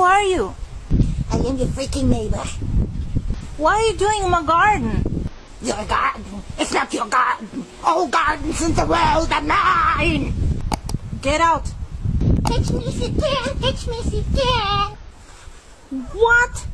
Who are you? I am your freaking neighbor. What are you doing in my garden? Your garden. It's not your garden. All gardens in the world are mine. Get out. Catch me if you can. Catch me if you can. What?